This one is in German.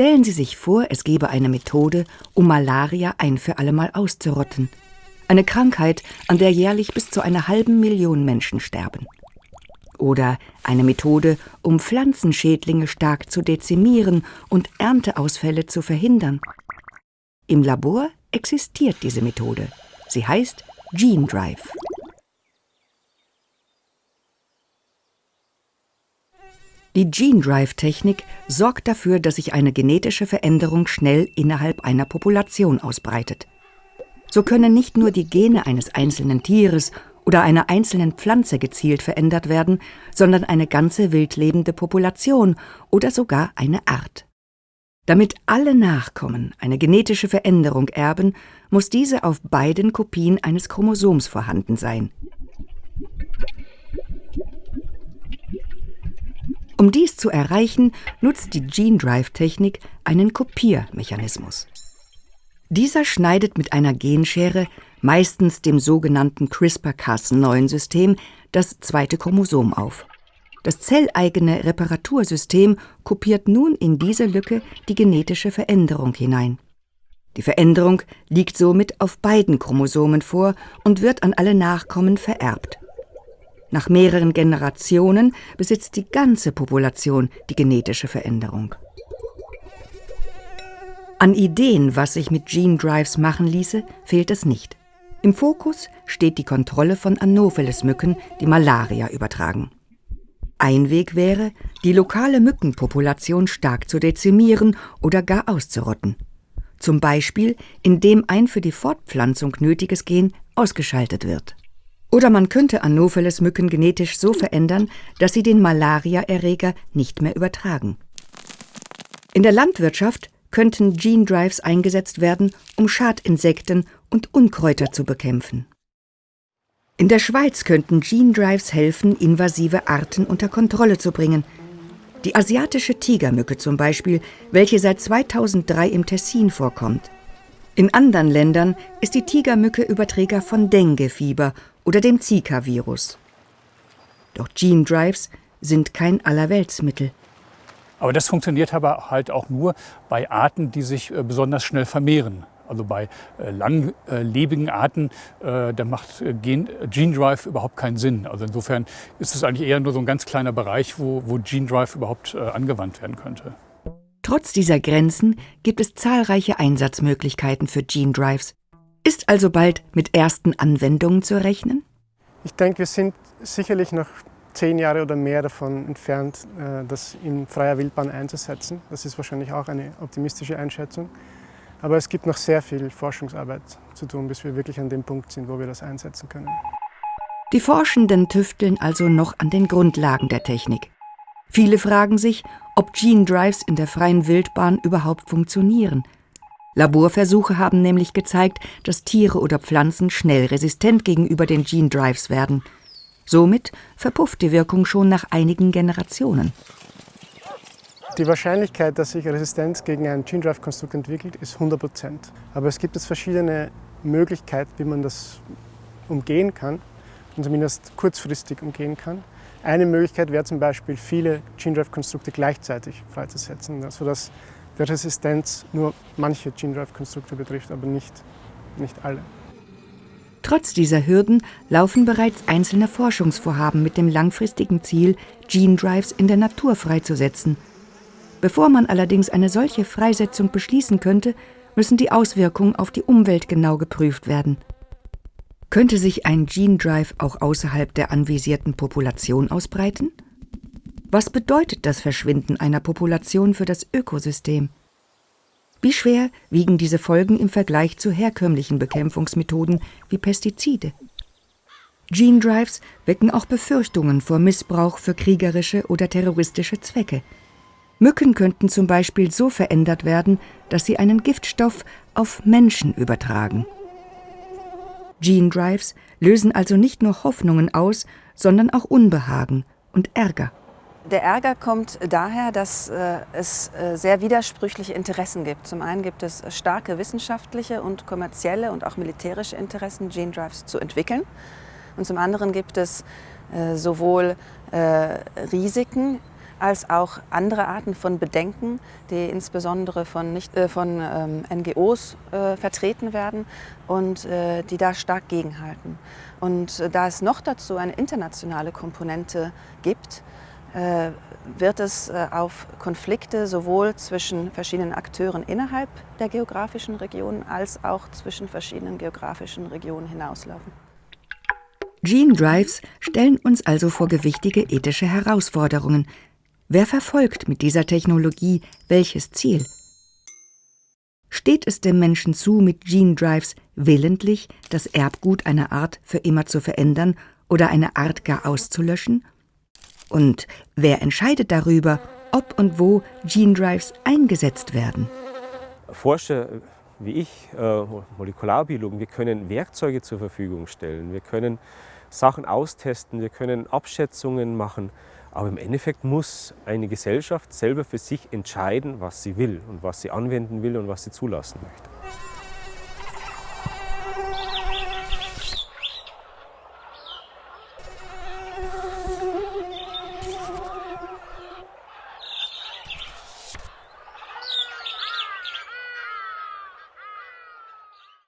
Stellen Sie sich vor, es gäbe eine Methode, um Malaria ein für allemal auszurotten. Eine Krankheit, an der jährlich bis zu einer halben Million Menschen sterben. Oder eine Methode, um Pflanzenschädlinge stark zu dezimieren und Ernteausfälle zu verhindern. Im Labor existiert diese Methode. Sie heißt Gene Drive. Die Gene Drive Technik sorgt dafür, dass sich eine genetische Veränderung schnell innerhalb einer Population ausbreitet. So können nicht nur die Gene eines einzelnen Tieres oder einer einzelnen Pflanze gezielt verändert werden, sondern eine ganze wildlebende Population oder sogar eine Art. Damit alle Nachkommen eine genetische Veränderung erben, muss diese auf beiden Kopien eines Chromosoms vorhanden sein. Um dies zu erreichen, nutzt die Gene Drive Technik einen Kopiermechanismus. Dieser schneidet mit einer Genschere, meistens dem sogenannten CRISPR-Cas9-System, das zweite Chromosom auf. Das zelleigene Reparatursystem kopiert nun in diese Lücke die genetische Veränderung hinein. Die Veränderung liegt somit auf beiden Chromosomen vor und wird an alle Nachkommen vererbt. Nach mehreren Generationen besitzt die ganze Population die genetische Veränderung. An Ideen, was sich mit Gene Drives machen ließe, fehlt es nicht. Im Fokus steht die Kontrolle von Anopheles-Mücken, die Malaria übertragen. Ein Weg wäre, die lokale Mückenpopulation stark zu dezimieren oder gar auszurotten. Zum Beispiel, indem ein für die Fortpflanzung nötiges Gen ausgeschaltet wird. Oder man könnte Anopheles-Mücken genetisch so verändern, dass sie den Malariaerreger nicht mehr übertragen. In der Landwirtschaft könnten Gene Drives eingesetzt werden, um Schadinsekten und Unkräuter zu bekämpfen. In der Schweiz könnten Gene Drives helfen, invasive Arten unter Kontrolle zu bringen. Die asiatische Tigermücke zum Beispiel, welche seit 2003 im Tessin vorkommt. In anderen Ländern ist die Tigermücke Überträger von Dengue-Fieber oder dem Zika-Virus. Doch Gene Drives sind kein Allerweltsmittel. Aber das funktioniert aber halt auch nur bei Arten, die sich äh, besonders schnell vermehren. Also bei äh, langlebigen Arten, äh, da macht Gen, Gene Drive überhaupt keinen Sinn. Also insofern ist es eigentlich eher nur so ein ganz kleiner Bereich, wo, wo Gene Drive überhaupt angewandt werden könnte. Trotz dieser Grenzen gibt es zahlreiche Einsatzmöglichkeiten für Gene Drives. Ist also bald mit ersten Anwendungen zu rechnen? Ich denke, wir sind sicherlich noch zehn Jahre oder mehr davon entfernt, äh, das in freier Wildbahn einzusetzen. Das ist wahrscheinlich auch eine optimistische Einschätzung. Aber es gibt noch sehr viel Forschungsarbeit zu tun, bis wir wirklich an dem Punkt sind, wo wir das einsetzen können. Die Forschenden tüfteln also noch an den Grundlagen der Technik. Viele fragen sich, ob Gene Drives in der freien Wildbahn überhaupt funktionieren. Laborversuche haben nämlich gezeigt, dass Tiere oder Pflanzen schnell resistent gegenüber den Gene Drives werden. Somit verpufft die Wirkung schon nach einigen Generationen. Die Wahrscheinlichkeit, dass sich Resistenz gegen ein Gene Drive Konstrukt entwickelt, ist 100 Prozent. Aber es gibt jetzt verschiedene Möglichkeiten, wie man das umgehen kann und zumindest kurzfristig umgehen kann. Eine Möglichkeit wäre zum Beispiel, viele Gene Drive Konstrukte gleichzeitig freizusetzen, sodass die Resistenz nur manche Gene Drive Konstrukte betrifft, aber nicht, nicht alle. Trotz dieser Hürden laufen bereits einzelne Forschungsvorhaben mit dem langfristigen Ziel, Gene Drives in der Natur freizusetzen – Bevor man allerdings eine solche Freisetzung beschließen könnte, müssen die Auswirkungen auf die Umwelt genau geprüft werden. Könnte sich ein Gene Drive auch außerhalb der anvisierten Population ausbreiten? Was bedeutet das Verschwinden einer Population für das Ökosystem? Wie schwer wiegen diese Folgen im Vergleich zu herkömmlichen Bekämpfungsmethoden wie Pestizide? Gene Drives wecken auch Befürchtungen vor Missbrauch für kriegerische oder terroristische Zwecke. Mücken könnten zum Beispiel so verändert werden, dass sie einen Giftstoff auf Menschen übertragen. Gene Drives lösen also nicht nur Hoffnungen aus, sondern auch Unbehagen und Ärger. Der Ärger kommt daher, dass äh, es äh, sehr widersprüchliche Interessen gibt. Zum einen gibt es starke wissenschaftliche und kommerzielle und auch militärische Interessen, Gene Drives zu entwickeln. Und zum anderen gibt es äh, sowohl Risiken als auch andere Arten von Bedenken, die insbesondere von, nicht, von ähm, NGOs vertreten werden und die da stark gegenhalten. Und da es noch dazu eine internationale Komponente gibt, wird es äh, auf Konflikte sowohl zwischen verschiedenen Akteuren innerhalb der geografischen Regionen als auch zwischen verschiedenen geografischen Regionen hinauslaufen. Gene Drives stellen uns also vor gewichtige ethische Herausforderungen, Wer verfolgt mit dieser Technologie welches Ziel? Steht es dem Menschen zu, mit Gene Drives willentlich das Erbgut einer Art für immer zu verändern oder eine Art gar auszulöschen? Und wer entscheidet darüber, ob und wo Gene Drives eingesetzt werden? Forscher wie ich, äh, Molekularbiologen, wir können Werkzeuge zur Verfügung stellen, wir können Sachen austesten, wir können Abschätzungen machen. Aber im Endeffekt muss eine Gesellschaft selber für sich entscheiden, was sie will und was sie anwenden will und was sie zulassen möchte.